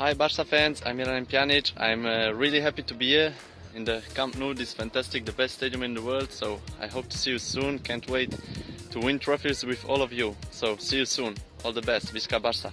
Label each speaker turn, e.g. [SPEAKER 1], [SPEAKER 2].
[SPEAKER 1] Hi, Barca fans, I'm Miralem Pjanic. I'm uh, really happy to be here in the Camp Nou. This fantastic, the best stadium in the world. So I hope to see you soon. Can't wait to win trophies with all of you. So see you soon. All the best. Visca Barca.